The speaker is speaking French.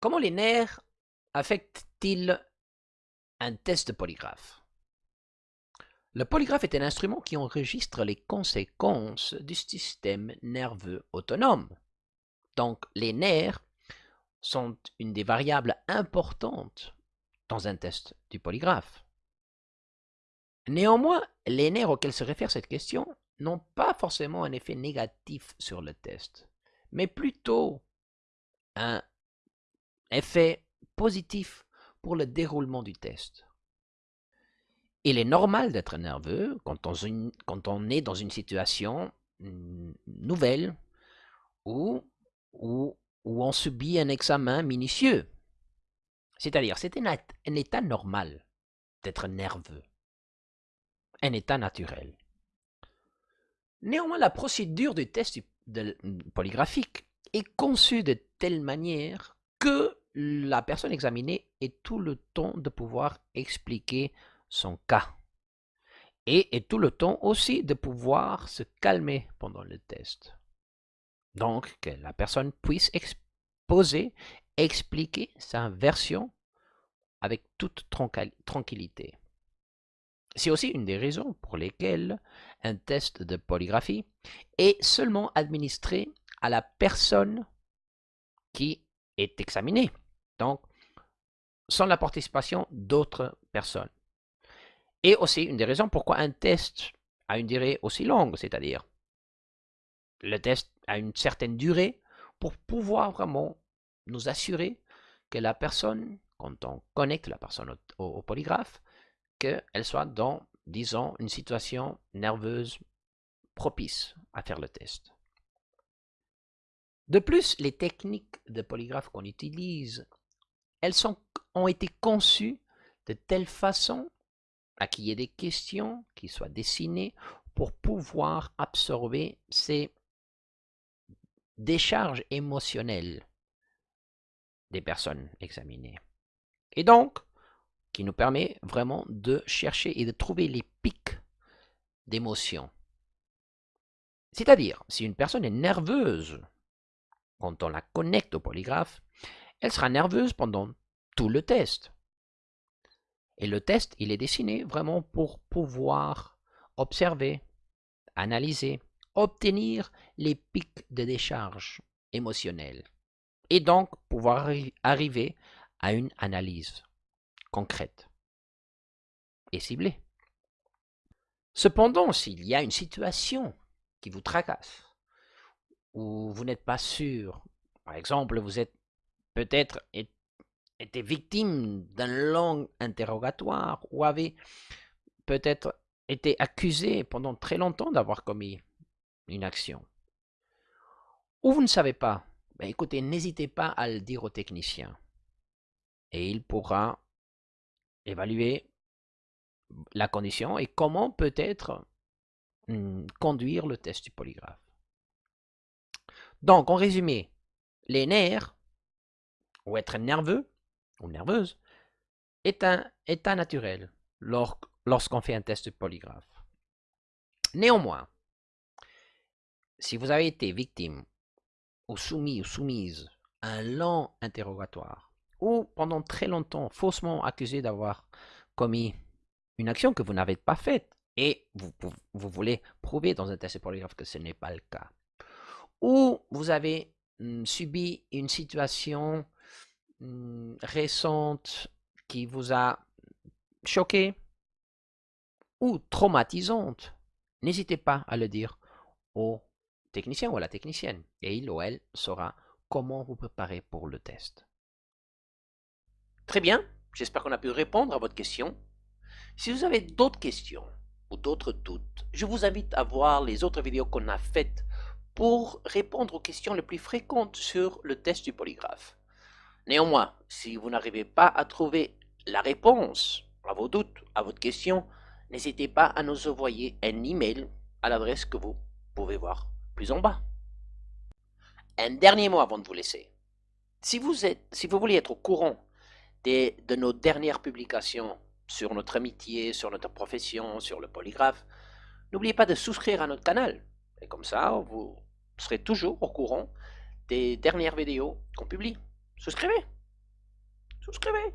Comment les nerfs affectent-ils un test de polygraphe? Le polygraphe est un instrument qui enregistre les conséquences du système nerveux autonome. Donc les nerfs sont une des variables importantes dans un test du polygraphe. Néanmoins, les nerfs auxquels se réfère cette question n'ont pas forcément un effet négatif sur le test, mais plutôt un effet positif pour le déroulement du test. Il est normal d'être nerveux quand on, est dans une situation nouvelle ou, où on subit un examen minutieux. C'est-à-dire, c'est un état normal d'être nerveux, un état naturel. Néanmoins, la procédure du test polygraphique est conçue de telle manière que la personne examinée ait tout le temps de pouvoir expliquer son cas. Et, tout le temps aussi de pouvoir se calmer pendant le test. Donc, que la personne puisse exposer, expliquer sa version avec toute tranquillité. C'est aussi une des raisons pour lesquelles un test de polygraphie est seulement administré à la personne qui est examinée. Donc, sans la participation d'autres personnes. Et aussi une des raisons pourquoi un test a une durée aussi longue, c'est-à-dire le test a une certaine durée pour pouvoir vraiment nous assurer que la personne, quand on connecte la personne au, polygraphe, qu'elle soit dans, disons, une situation nerveuse propice à faire le test. De plus, les techniques de polygraphe qu'on utilise, elles ont été conçues de telle façon à qu'il y ait des questions qui soient dessinées pour pouvoir absorber ces décharges émotionnelles des personnes examinées. Et donc, qui nous permet vraiment de chercher et de trouver les pics d'émotion. C'est-à-dire, si une personne est nerveuse quand on la connecte au polygraphe, elle sera nerveuse pendant tout le test. Et le test, il est dessiné vraiment pour pouvoir observer, analyser, obtenir les pics de décharge émotionnelle et donc pouvoir arriver à une analyse concrète et ciblée. Cependant, s'il y a une situation qui vous tracasse, où vous n'êtes pas sûr, par exemple, vous êtes peut-être été victime d'un long interrogatoire ou avez peut-être été accusé pendant très longtemps d'avoir commis une action, ou vous ne savez pas, ben écoutez, n'hésitez pas à le dire au technicien. Et il pourra évaluer la condition et comment peut-être hmm, conduire le test du polygraphe. Donc, en résumé, les nerfs, ou être nerveux, ou nerveuse, est un état naturel lorsqu'on fait un test de polygraphe. Néanmoins, si vous avez été victime ou soumis ou soumise à un long interrogatoire, ou pendant très longtemps faussement accusé d'avoir commis une action que vous n'avez pas faite, et vous, vous, voulez prouver dans un test de polygraphe que ce n'est pas le cas, ou vous avez mmh, subi une situation mmh, récente qui vous a choqué ou traumatisante, n'hésitez pas à le dire au technicien ou à la technicienne et il ou elle saura comment vous préparer pour le test. Très bien, j'espère qu'on a pu répondre à votre question. Si vous avez d'autres questions ou d'autres doutes, je vous invite à voir les autres vidéos qu'on a faites pour répondre aux questions les plus fréquentes sur le test du polygraphe. Néanmoins, si vous n'arrivez pas à trouver la réponse à vos doutes, à votre question, n'hésitez pas à nous envoyer un email à l'adresse que vous pouvez voir plus en bas. Un dernier mot avant de vous laisser. Si vous, êtes, si vous voulez être au courant des, de nos dernières publications sur notre amitié, sur notre profession, sur le polygraphe, n'oubliez pas de souscrire à notre canal. Et comme ça, vous vous serez toujours au courant des dernières vidéos qu'on publie. Souscrivez Souscrivez